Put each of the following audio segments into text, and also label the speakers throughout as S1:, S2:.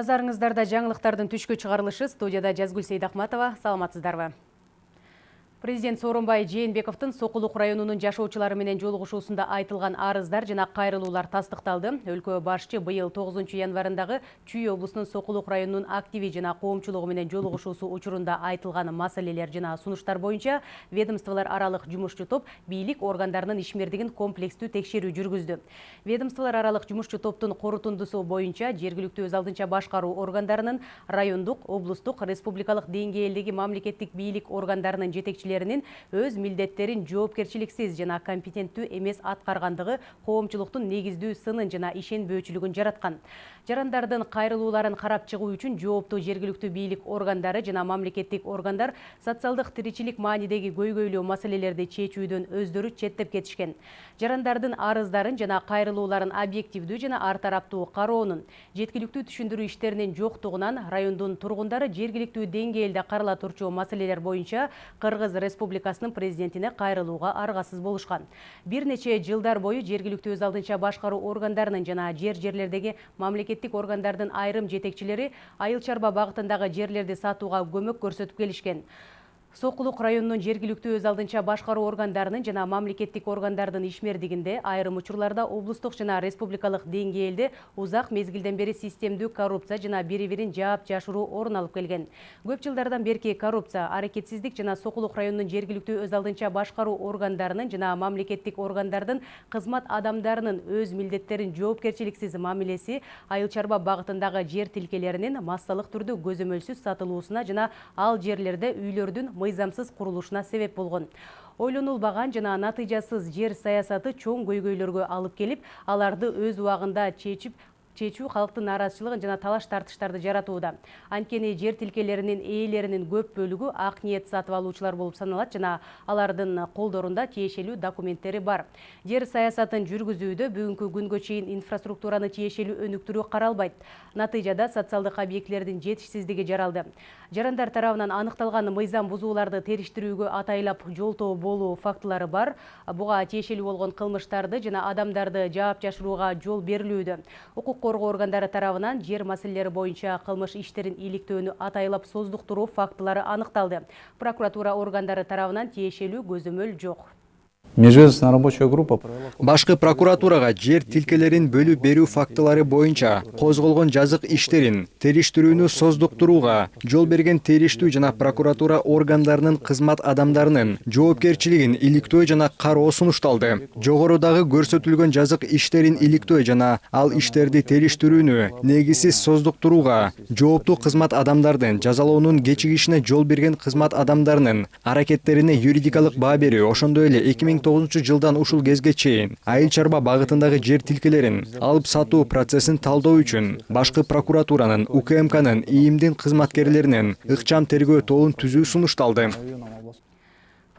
S1: Назарыңыздарда жаңылықтардың түшкі чығарылышы студияда Жазгүл Сейдахматова. Саламатсыздарбы. Президент Сооронбай Жээнбековдун Сокулук районунун жашоочулары менен жолугушуусунда айтылган арыздар жана кайрылуулар тастыкталды. Өлкө башчы быйыл 9 январындагы Чүй облусунун Сокулук районунун активи жана коомчулугу менен жолугушуусу учурунда айтылган маселелер жана сунуштар боюнча ведомстволор аралык жумушчу топ бийлик органдарынын ишмердигин комплекстүү текшерүү жүргүздү. Ведомстволор аралык жумушчу топтун корутундусу боюнча жергиликтүү өз алдынча башкаруу органдарынын райондук, облустук, республикалык деңгээлдеги мамлекеттик бийлик органдарынын жетекчилери өз милдеттерин жоопкерчиликсиз жана компетенттүү эмес аткаргандыгы коомчулуктун негиздүү сынын жана ишенбөөчүлүгүн жараткан жарандардын кайрылууларын карап чыгуу үчүн жооптуу жергиликтүү бийлик органдары жана мамлекеттик органдар социалдык тиричилик маанидеги көйгөйлүү маселелерди чечүүдөн өздөрү четтеп кетишкен жарандардын арыздарын жана кайрылууларын объективдүү жана ар тараптуу кароонун жеткиликтүү түшүндүрүү иштеринин жоктугунан райондун тургундары жергиликтүү деңгээлде карала турчу маселелер боюнча кыргыз республикасынын президентине кайрылууга аргасыз болушкан. Бир нече жылдар бою жергиликтүү өз алдынча башкаруу органдарынын жана жер жерлердеги мамлекеттик органдардын айрым жетекчилери айыл чарба багытындагы жерлерди сатууга көмөк көрсөтүп келишкен Сокулук районунун жергиликтүү өз алдынча башкаруу органдарынын жана мамлекеттик органдардын ишмердигинде айрым учурларда облустук жана республикалык деңгээлде узак мезгилден бери системдүү коррупция жана бири бирин жаап жашыруу орун алып келген. Көп жылдардан берки коррупция аракетсиздик жана Сокулук районунун жергиликтүү өз алдынча башкаруу органдарынын жана мамлекеттик органдардын кызмат өз айыл жер ал жерлерде мыйзамсыз курулушуна себеп болгон. Ойлонулбаган жана натыйжасыз жер саясаты чоң көйгөйлөргө алып келип аларды өз убагында чечип чечүү калктын нааразычылыгын жана талаш тартыштарды жаратууда анткени жер тилкелеринин ээлеринин көп бөлүгү ак ниет сатып алуучулар болуп саналат жана алардын колдорунда тиешелүү документтери бар. Жер саясатын жүргүзүүдө бүгүнкү күнгө чейин инфраструктураны тиешелүү өнүктүрүү каралбайт. Натыйжада социалдык объектилердин жетишсиздиги жаралды. Жарандар тарабынан аныкталган мыйзам бузууларды териштирүүгө атайлап жолтоо болуу фактылары бар. Буга тиешелүү болгон кылмыштарды жана адамдарды жаап жашырууга жол берилүүдө. Укук коргоо органдары тарабынан жер маселелери боюнча кылмыш иштерин иликтөөнү атайлап создуктуруу фактылары аныкталды прокуратура органдары тарабынан тиешелүү көзөмөл жок
S2: межведомственная рабочая
S3: прокуратурага жер тилкелерин бөлүп берүү фактылары боюнча козголгон жазык иштерин териштирүүнү создуктурууга жол берген териштүү жана прокуратура органдарынын кызмат адамдарынын жоопкерчилигин иликтөө жана кароо сунушталды. Жогорудагы көрсөтүлгөн жазык иштерин иликтөө жана ал иштерди териштирүүнү негизсиз создуктурууга жооптуу кызмат адамдардын жазалоонун кечигишине жол берген кызмат адамдарынын аракеттерине юридикалык баа берүү ошондой эле эки миң тогузунчу жылдан ушул кезге чейин айыл чарба багытындагы жер тилкелерин алып сатуу процессин талдоо үчүн башкы прокуратуранын укмкнын ийимдин кызматкерлеринин ыкчам тергөө тобун түзүү сунушталды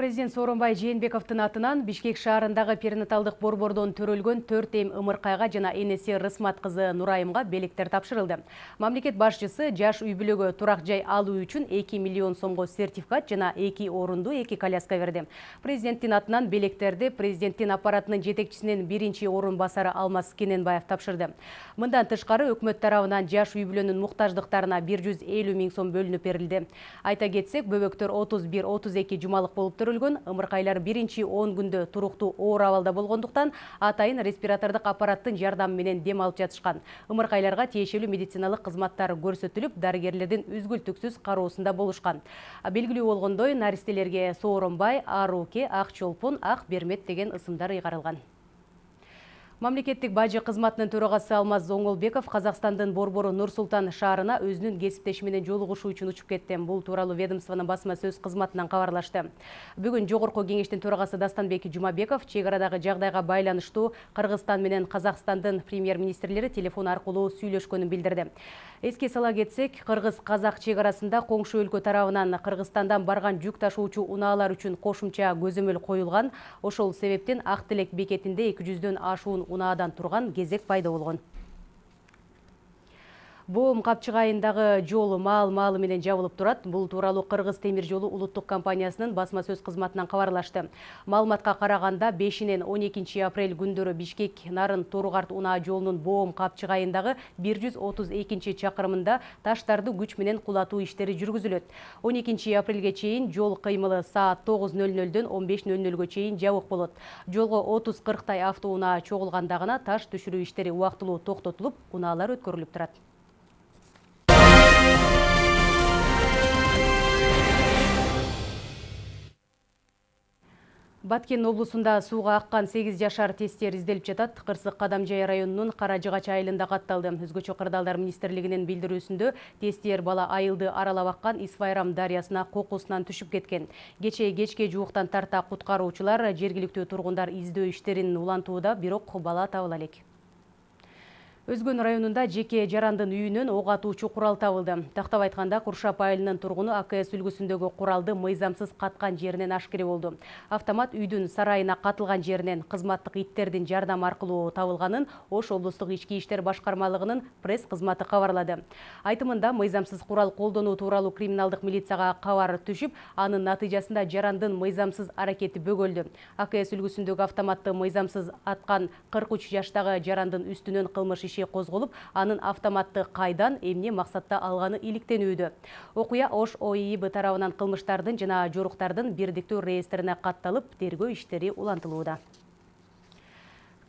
S1: Президент Сооронбай Жээнбековдун атынан Бишкек шаарындагы перинаталдык борбордон төрөлгөн 4 эм ымыркайга жана энеси Рысмат кызы Нурайымга белектер тапшырылды. Мамлекет башчысы жаш үй бүлөгө турак жай алуу үчүн 2 миллион сомго сертификат жана 2 орунду 2 коляска берди. Президенттин атынан белектерди президенттин аппаратынын жетекчисинин биринчи орун басары Алмаз Кененбаев тапшырды. Мындан тышкары өкмөт тарабынан жаш үй бүлөнүн муктаждыктарына 150 миң сом бөлүнүп берилди. Айта кетсек, бөбөктөр 31-32 жумалык болуп көрүлгөн ымыркайлар биринчи он күндө туруктуу оор абалда болгондуктан атайын респиратордук аппараттын жардамы менен дем алып жатышкан ымыркайларга тиешелүү медициналык кызматтар көрсөтүлүп дарыгерлердин үзгүлтүксүз кароосунда болушкан белгилүү болгондой наристелерге сооронбай ааруке ак чолпон ак бермет деген ысымдар ыйгарылган Мамлекеттик бажы кызматынын төрагасы Алмаз Зоңолбеков Казакстандын борбору Нур Султан шаарына өзүнүн кесиптеши менен жолугушуу үчүн учуп кетти. Бул тууралуу ведомствонун басма сөз кызматынан кабарлашты. Бүгүн жогорку кеңештин төрагасы Дастанбек Жумабеков чек арадагы жагдайга байланыштуу Кыргызстан менен Казакстандын премьер-министрлери телефон аркылуу сүйлөшкөнүн билдирди. Эске сала кетсек, Кыргыз-Казак чек арасында коңшу өлкө тарабынан Кыргызстандан барган жүк ташуучу унаалар үчүн кошумча көзөмөл коюлган. Ошол себептен Ак Тилек бекетинде 200дөн ашуун унаадан турган кезек пайда болгон Боом капчыгайындагы жол маал маалы менен жабылып турат. Бул тууралуу Кыргыз темир жолу улуттук компаниясынын басма сөз кызматынан кабарлашты. Маалыматка караганда 5-нен 12 апрель күндөрү Бишкек Нарын Торугарт унаа жолунун Боом капчыгайындагы 132 чакырымында таштарды күч менен кулатуу иштери жүргүзүлөт. 12 апрелге чейин жол кыймылы саат 9:00дөн 15:00га чейин жабык болот. Жолго 30-40 тай автоунаа чогулганда таш түшүрүү иштери убактылуу токтотулуп, унаалар өткөрүлүп турат. Баткен облусунда сууга аккан 8 жашар тестер изделип жатат. Кырсык Кадамжай районунун Каражыгач айылында катталды. Өзгөчө кырдаалдар министрлигинин билдирүүсүндө тестер бала айылды аралап аккан Исвайрам дарыясына кокусунан түшүп кеткен. Кече кечке жууктан тарта куткаруучулар жергиликтүү тургундар издөө иштерин улантууда, бирок бала табыла элек. Өзгөн районунда жеке жарандын үйүнөн ок атуучу курал табылды. Тактап айтканда Куршап айылынын тургуну АКС үлгүсүндөгү куралды мыйзамсыз каткан жеринен ашкере болду. Автомат үйдүн сарайына катылган жеринен кызматтык иттердин жардам аркылуу табылганын Ош облустук ички иштер башкармалыгынын пресс кызматы кабарлады. Айтымында мыйзамсыз курал колдонуу тууралуу криминалдык милицияга кабар түшүп, анын натыйжасында жарандын мыйзамсыз аракети бөгөлдү. АКС үлгүсүндөгү автоматты мыйзамсыз аткан 43 жаштагы жарандын үстүнөн кылмыш козголуп, анын автоматты кайдан эмне максатта алганы иликтенүүдө. Окуя Ош ОИИБ тарабынан кылмыштардын жана жоруктардын бирдиктүү реестрине катталып, тергөө иштери улантылууда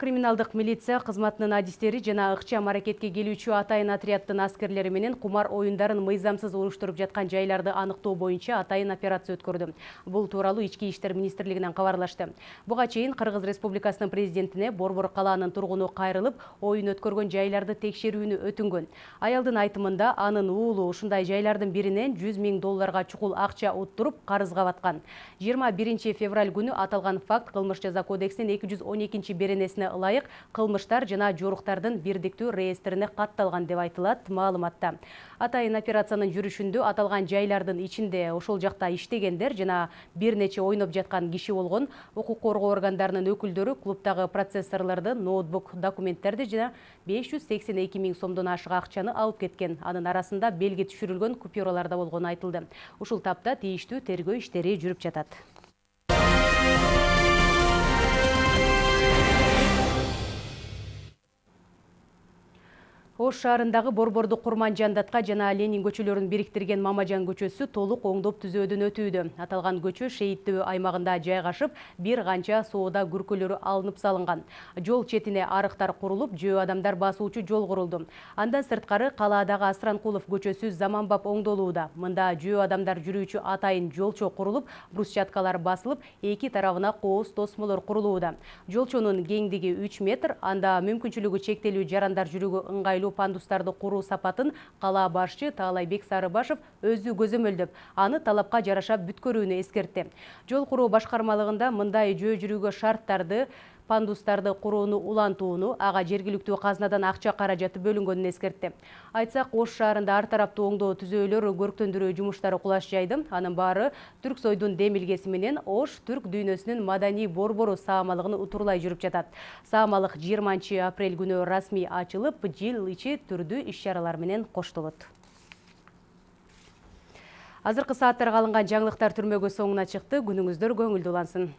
S1: криминалдык милиция кызматынын адистери жана ыкчам аракетке келүүчү атайын отряддын аскерлери менен кумар оюндарын мыйзамсыз уруштуруп жаткан жайларды аныктоо боюнча атайын операция өткөрдү. Бул тууралуу ички иштер министрлигинен кабарлашты. Буга чейин кыргыз республикасынын президентине борбор калаанын тургуну кайрылып оюн өткөргөн жайларды текшерүүнү өтүнгөн. Аялдын айтымында анын уулу ушундай жайлардын биринен жүз миң долларга чукул акча уттуруп карызга баткан. Жыйырма биринчи февраль күнү аталган факт кылмыш жаза кодексинин эки жүз он экинчи беренесине ылайык кылмыштар жана жоруктардын бирдиктүү реестрине катталган деп айтылат маалыматта. Атайын операциянын жүрүшүндө аталган жайлардын ичинде ошол жакта иштегендер жана бир нече ойноп жаткан киши болгон укук коргоо органдарынын өкүлдөрү клубдагы процессорлорду ноутбук документтерди жана беш жүз сексен эки миң сомдон ашык акчаны алып кеткен. Анын арасында белги түшүрүлгөн купюралар да болгону айтылды. Ушул тапта тийиштүү тергөө иштери жүрүп жатат. Ош шаарындагы борборду курманжандатка жана ленин көчөлөрүн бириктирген мамажан көчөсү толук оңдоп түзөөдөн өтүүдө. Аталган көчө шейиттөө аймагында жайгашып бир канча соода күркөлөрү алынып салынган. Жол четине арыктар курулуп жөө адамдар басуучу жол курулду. Андан сырткары калаадагы асранкулов көчөсү заманбап оңдолууда. Мында жөө адамдар жүрүүчү атайын жолчо курулуп брусчаткалар басылып эки тарабына кооз тосмолор курулууда. Жолчонун кеңдиги үч метр анда мүмкүнчүлүгү чектелүү жарандар жүрүүгө ыңгайлуу пандустарды куруу сапатын кала башчы таалайбек сарыбашев өзү көзөмөлдөп аны талапка жараша бүткөрүүнү эскертти жол куруу башкармалыгында мындай жөө жүрүүгө шарттарды пандустарды курууну улантууну ага жергиликтүү казнадан акча каражаты бөлүнгөнүн эскертти. Айтсак ош шаарында ар тараптуу оңдоо түзөөлөр көрктөндүрүү жумуштары кулаш жайды анын баары түрк сойдун демилгеси менен ош түрк дүйнөсүнүн маданий борбору саамалыгын утурлай жүрүп жатат. Саамалык жыйырманчы апрель күнү расмий ачылып жыл ичи түрдүү иш чаралар менен коштолот. Азыркы сааттарга алынган жаңылыктар түрмөгө соңуна чыкты. Күнүңүздөр көңүлдүү улансын